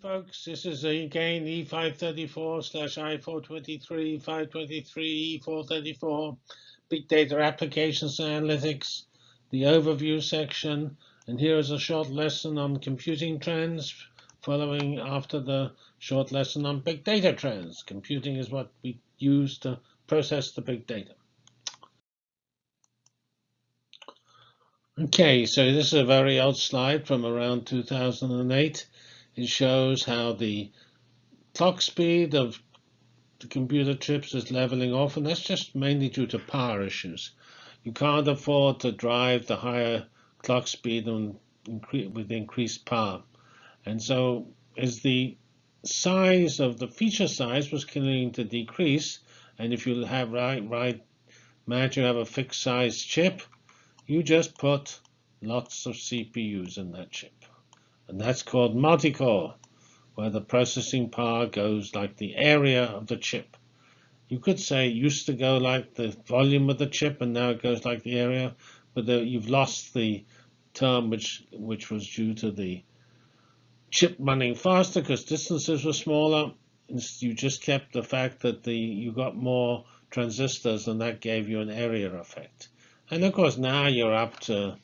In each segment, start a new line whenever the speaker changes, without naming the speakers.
folks, this is again E534 slash I423, 523, E434, Big Data Applications Analytics, the overview section, and here is a short lesson on computing trends following after the short lesson on big data trends. Computing is what we use to process the big data. Okay, so this is a very old slide from around 2008. It shows how the clock speed of the computer chips is leveling off, and that's just mainly due to power issues. You can't afford to drive the higher clock speed and incre with increased power. And so as the size of the feature size was continuing to decrease, and if you have right, right, imagine you have a fixed size chip, you just put lots of CPUs in that chip. And that's called multi-core, where the processing power goes like the area of the chip. You could say it used to go like the volume of the chip, and now it goes like the area, but the, you've lost the term which which was due to the chip running faster because distances were smaller. You just kept the fact that the you got more transistors, and that gave you an area effect. And of course, now you're up to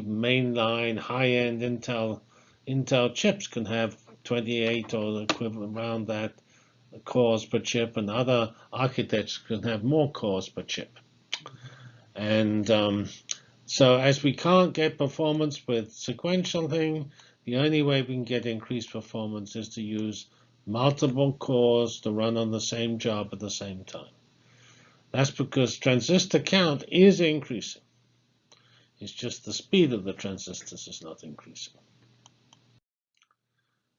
mainline high-end Intel Intel chips can have 28 or equivalent around that cores per chip, and other architects can have more cores per chip. And um, so as we can't get performance with sequential thing, the only way we can get increased performance is to use multiple cores to run on the same job at the same time. That's because transistor count is increasing. It's just the speed of the transistors is not increasing.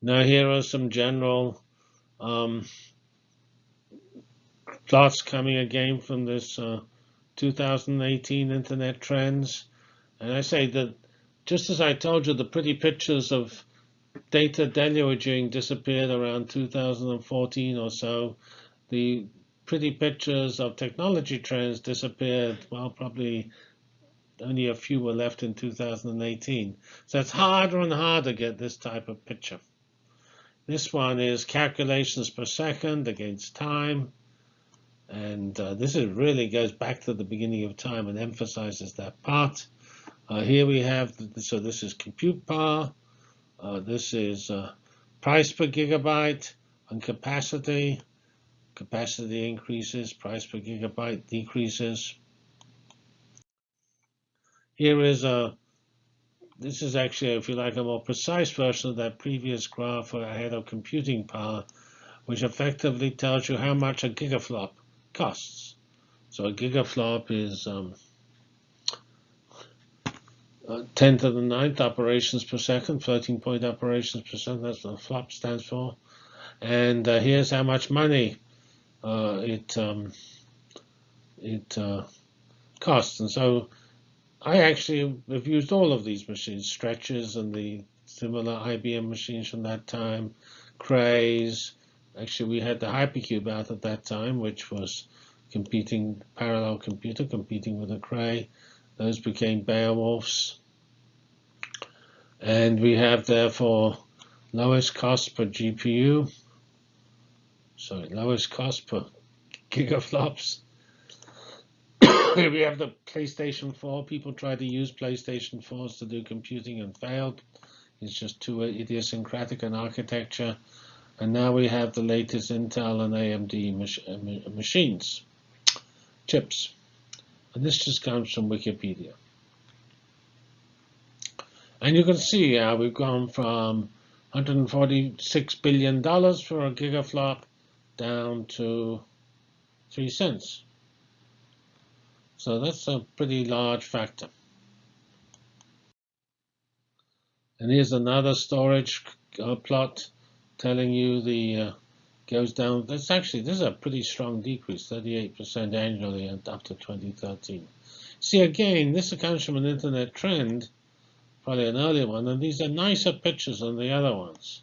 Now here are some general um, plots coming again from this uh, 2018 Internet Trends. And I say that just as I told you, the pretty pictures of data deluging disappeared around 2014 or so. The pretty pictures of technology trends disappeared, well, probably only a few were left in 2018. So it's harder and harder to get this type of picture. This one is calculations per second against time. And uh, this is really goes back to the beginning of time and emphasizes that part. Uh, here we have, the, so this is compute power. Uh, this is uh, price per gigabyte and capacity. Capacity increases, price per gigabyte decreases. Here is a, this is actually, if you like, a more precise version of that previous graph ahead of computing power, which effectively tells you how much a gigaflop costs. So a gigaflop is um, uh, 10 to the ninth operations per second, floating point operations per second. That's what flop stands for. And uh, here's how much money uh, it um, it uh, costs. And so I actually have used all of these machines, stretches and the similar IBM machines from that time, Crays. Actually, we had the Hypercube out at that time, which was competing, parallel computer competing with a Cray. Those became Beowulfs. And we have therefore lowest cost per GPU. Sorry, lowest cost per gigaflops we have the PlayStation 4. People tried to use PlayStation 4s to do computing and failed. It's just too idiosyncratic an architecture. And now we have the latest Intel and AMD mach machines, chips. And this just comes from Wikipedia. And you can see how we've gone from $146 billion for a gigaflop down to 3 cents. So that's a pretty large factor. And here's another storage uh, plot telling you the uh, goes down. That's actually this is a pretty strong decrease, 38% annually up to 2013. See again, this comes from an internet trend, probably an earlier one, and these are nicer pictures than the other ones,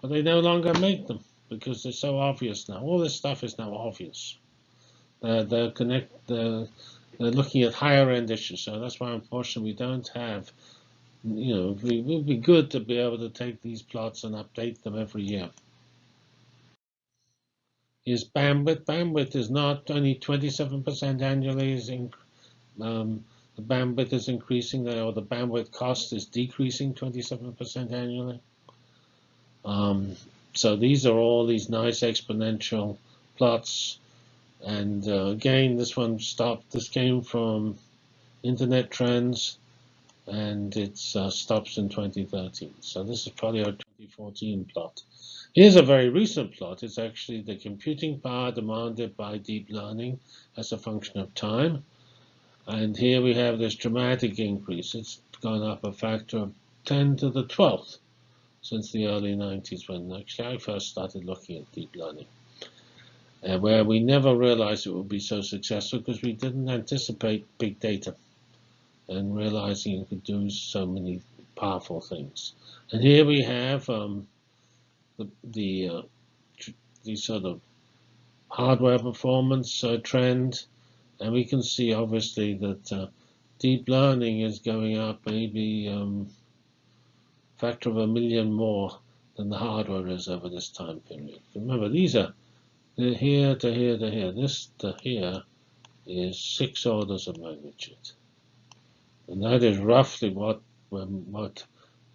but they no longer make them because they're so obvious now. All this stuff is now obvious. Uh, the connect the they're looking at higher end issues. So that's why, unfortunately, we don't have you know, it would be good to be able to take these plots and update them every year. Is bandwidth. Bandwidth is not only 27% annually, is in, um, the bandwidth is increasing, or the bandwidth cost is decreasing 27% annually. Um, so these are all these nice exponential plots. And uh, again, this one stopped. This came from Internet Trends, and it uh, stops in 2013. So this is probably our 2014 plot. Here's a very recent plot. It's actually the computing power demanded by deep learning as a function of time. And here we have this dramatic increase. It's gone up a factor of 10 to the 12th since the early 90s when actually I first started looking at deep learning. Uh, where we never realized it would be so successful because we didn't anticipate big data and realizing you could do so many powerful things. And here we have um, the the, uh, the sort of hardware performance uh, trend, and we can see obviously that uh, deep learning is going up maybe um, factor of a million more than the hardware is over this time period. Remember, these are here to here to here. This to here is six orders of magnitude. And that is roughly what, um, what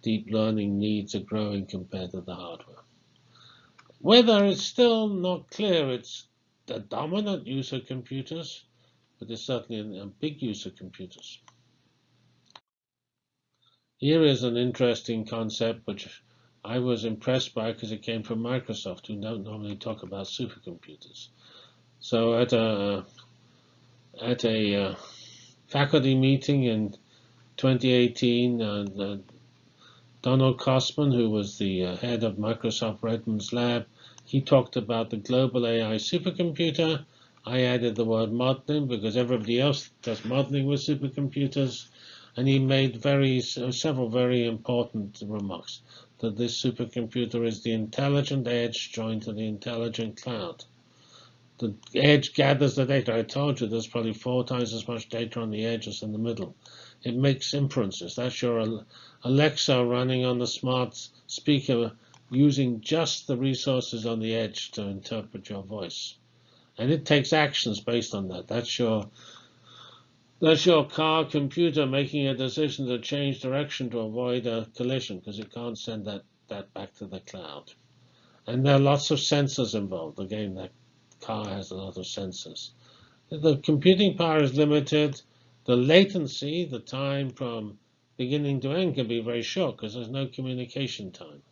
deep learning needs are growing compared to the hardware. Whether it's still not clear it's the dominant use of computers, but it's certainly a big use of computers. Here is an interesting concept which I was impressed by because it came from Microsoft, who don't normally talk about supercomputers. So at a at a uh, faculty meeting in 2018, uh, Donald Kossmann, who was the uh, head of Microsoft Redmond's lab, he talked about the global AI supercomputer. I added the word modeling because everybody else does modeling with supercomputers. And he made very several very important remarks that this supercomputer is the intelligent edge joined to the intelligent cloud. The edge gathers the data. I told you there's probably four times as much data on the edge as in the middle. It makes inferences. That's your Alexa running on the smart speaker using just the resources on the edge to interpret your voice. And it takes actions based on that. That's your that's your car computer making a decision to change direction to avoid a collision because it can't send that, that back to the cloud. And there are lots of sensors involved. Again, that car has a lot of sensors. The computing power is limited. The latency, the time from beginning to end, can be very short because there's no communication time.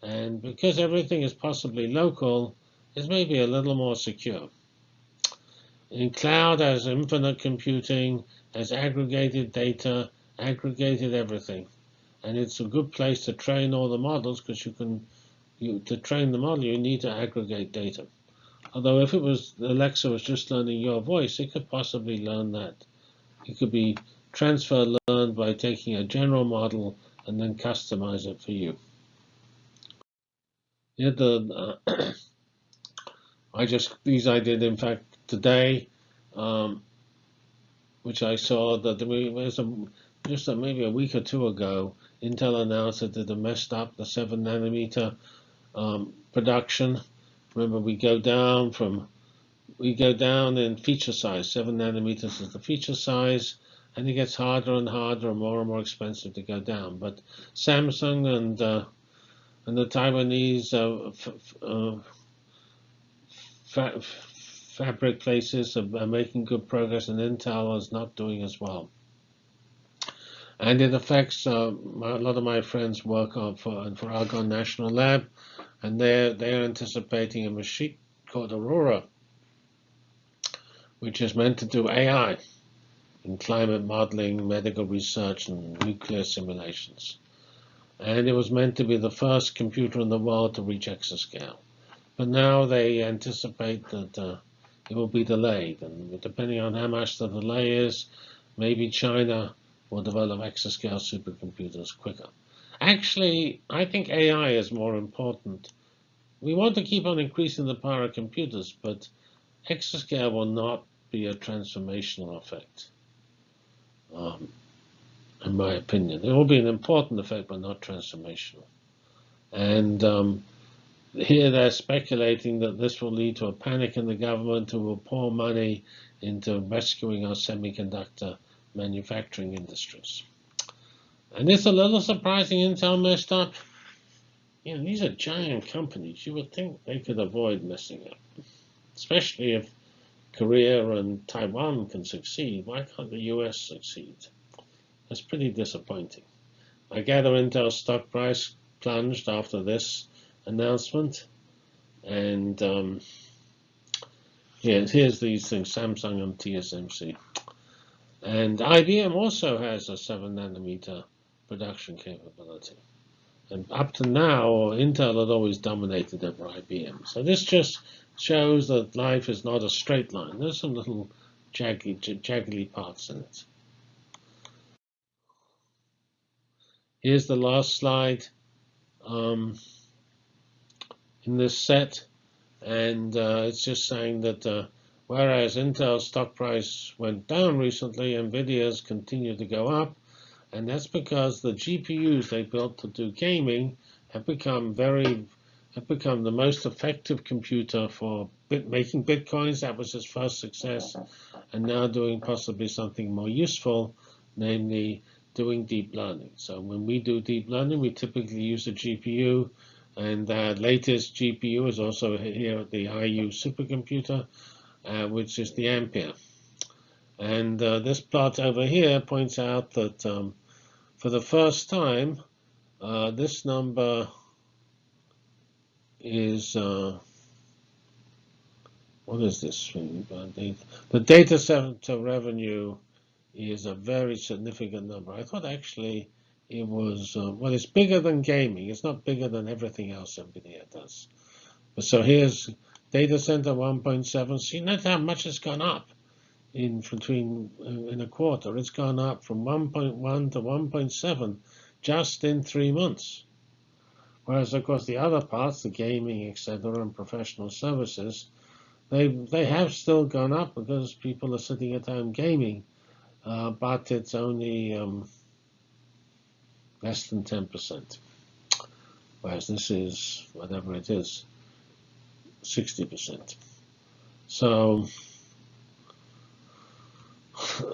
And because everything is possibly local, it's maybe a little more secure. In cloud, as infinite computing, as aggregated data, aggregated everything. And it's a good place to train all the models because you can, you, to train the model, you need to aggregate data. Although if it was Alexa was just learning your voice, it could possibly learn that. It could be transfer learned by taking a general model and then customize it for you. Yeah, the uh, I just these I did in fact today, um, which I saw that there was a, just a, maybe a week or two ago. Intel announced that they messed up the seven nanometer um, production. Remember, we go down from we go down in feature size. Seven nanometers is the feature size, and it gets harder and harder and more and more expensive to go down. But Samsung and uh, and the Taiwanese uh, uh, fabric places are, are, making good progress, and Intel is not doing as well. And it affects uh, my, a lot of my friends work on for for Argonne National Lab, and they're they're anticipating a machine called Aurora, which is meant to do AI in climate modeling, medical research, and nuclear simulations and it was meant to be the first computer in the world to reach exascale. But now they anticipate that uh, it will be delayed, and depending on how much the delay is, maybe China will develop exascale supercomputers quicker. Actually, I think AI is more important. We want to keep on increasing the power of computers, but exascale will not be a transformational effect. Um, in my opinion. It will be an important effect, but not transformational. And um, here they're speculating that this will lead to a panic in the government who will pour money into rescuing our semiconductor manufacturing industries. And it's a little surprising Intel messed up. You know, these are giant companies. You would think they could avoid messing up, especially if Korea and Taiwan can succeed. Why can't the US succeed? That's pretty disappointing. I gather Intel's stock price plunged after this announcement. And um, here's, here's these things, Samsung and TSMC. And IBM also has a 7 nanometer production capability. And up to now, Intel had always dominated over IBM. So this just shows that life is not a straight line. There's some little jaggly parts in it. Here's the last slide. Um, in this set. And uh, it's just saying that uh, whereas Intel's stock price went down recently, NVIDIA's continued to go up. And that's because the GPUs they built to do gaming have become very have become the most effective computer for bit making bitcoins. That was his first success, and now doing possibly something more useful, namely doing deep learning. So when we do deep learning, we typically use a GPU and the latest GPU is also here at the IU supercomputer, uh, which is the Ampere. And uh, this plot over here points out that um, for the first time, uh, this number is, uh, what is this? The data center revenue is a very significant number. I thought actually it was, uh, well, it's bigger than gaming. It's not bigger than everything else NVIDIA does. But so here's data center 1.7. See, note how much it's gone up in between uh, in a quarter. It's gone up from 1.1 to 1.7 just in three months. Whereas, of course, the other parts, the gaming, etc., and professional services, they they have still gone up because people are sitting at home gaming, uh, but it's only um, less than 10%. Whereas this is, whatever it is, 60%. So,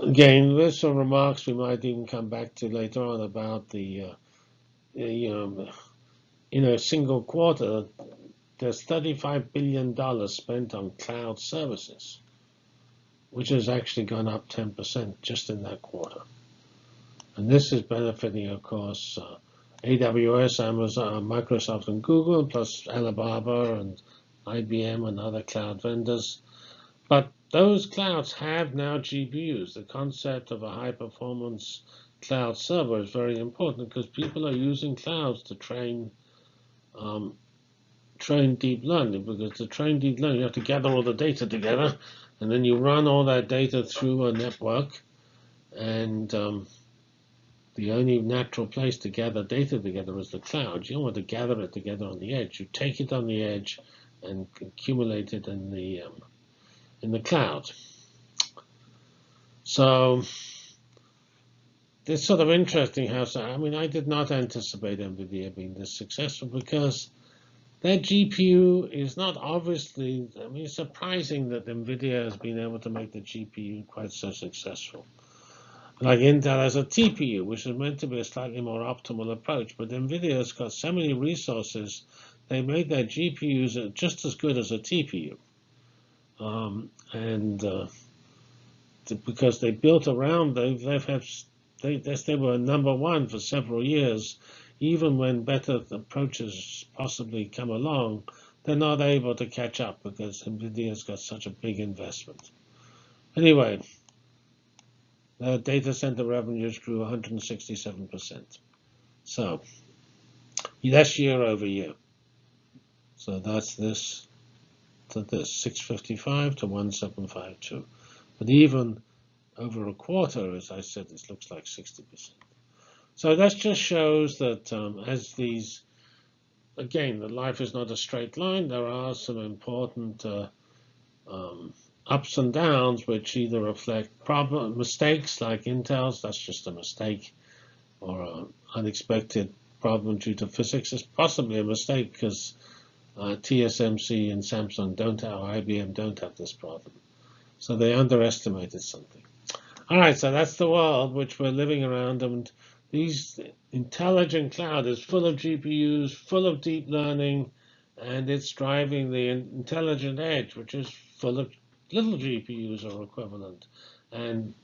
again, there's some remarks we might even come back to later on about the, uh, you know, in a single quarter, there's $35 billion spent on cloud services, which has actually gone up 10% just in that quarter. And this is benefiting, of course, uh, AWS, Amazon, Microsoft, and Google, plus Alibaba and IBM and other cloud vendors. But those clouds have now GPUs. The concept of a high-performance cloud server is very important because people are using clouds to train um, train deep learning. Because to train deep learning, you have to gather all the data together, and then you run all that data through a network, and um, the only natural place to gather data together is the cloud. You don't want to gather it together on the edge. You take it on the edge and accumulate it in the um, in the cloud. So it's sort of interesting how. I mean, I did not anticipate NVIDIA being this successful because their GPU is not obviously. I mean, it's surprising that NVIDIA has been able to make the GPU quite so successful like Intel has a TPU, which is meant to be a slightly more optimal approach. But NVIDIA has got so many resources, they made their GPUs just as good as a TPU. Um, and uh, because they built around, they've, they've had, they, they were number one for several years. Even when better approaches possibly come along, they're not able to catch up because NVIDIA's got such a big investment. Anyway, uh, data center revenues grew 167%. So that's year over year. So that's this to this 655 to 1752. But even over a quarter, as I said, this looks like 60%. So that just shows that um, as these, again, the life is not a straight line. There are some important uh, um, ups and downs, which either reflect problem mistakes like Intel's, that's just a mistake, or an unexpected problem due to physics is possibly a mistake because uh, TSMC and Samsung don't have, or IBM don't have this problem. So they underestimated something. All right, so that's the world which we're living around, and these intelligent cloud is full of GPUs, full of deep learning, and it's driving the intelligent edge, which is full of little GPUs are equivalent, and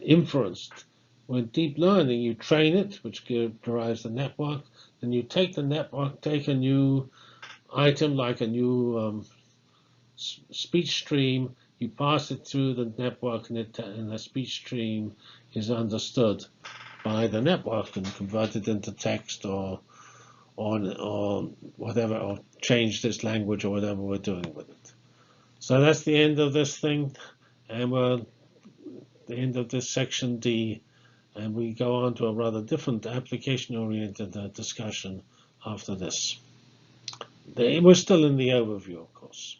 inferenced. With deep learning, you train it, which derives the network. Then you take the network, take a new item like a new um, speech stream, you pass it through the network, and, it, and the speech stream is understood by the network and converted into text or or, or whatever, or change this language or whatever we're doing with it. So that's the end of this thing, and we're the end of this section D, and we go on to a rather different application-oriented uh, discussion after this. We're still in the overview, of course.